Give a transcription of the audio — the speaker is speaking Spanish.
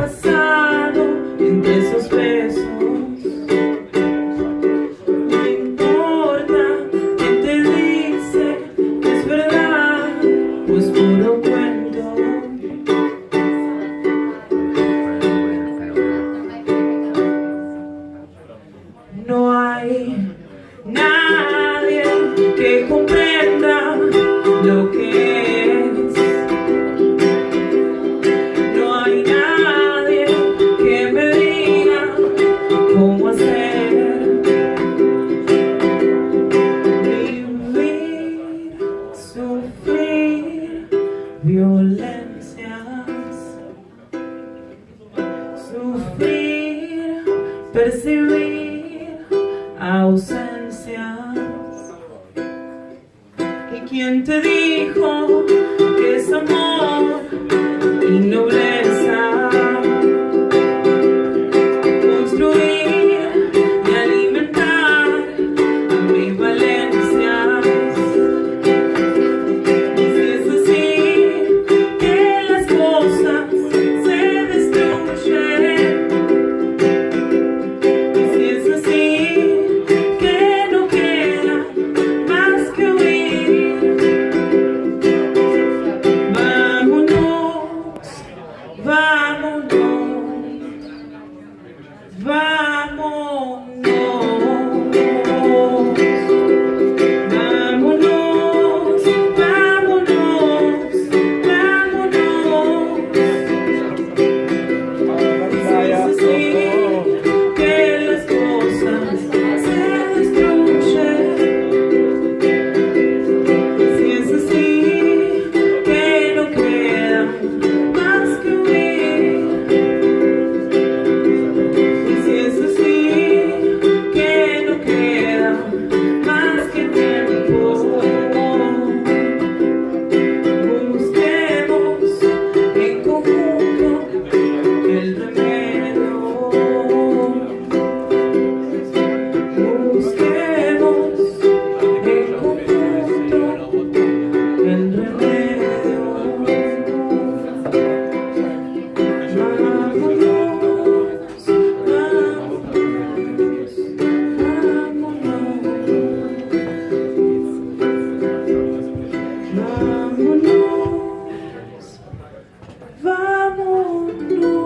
pasado entre esos besos. No importa que te dice que es verdad o es puro cuento. No hay nada Sufrir, percibir ausencias. ¿Y quién te dijo que es amor? Vai! Lord.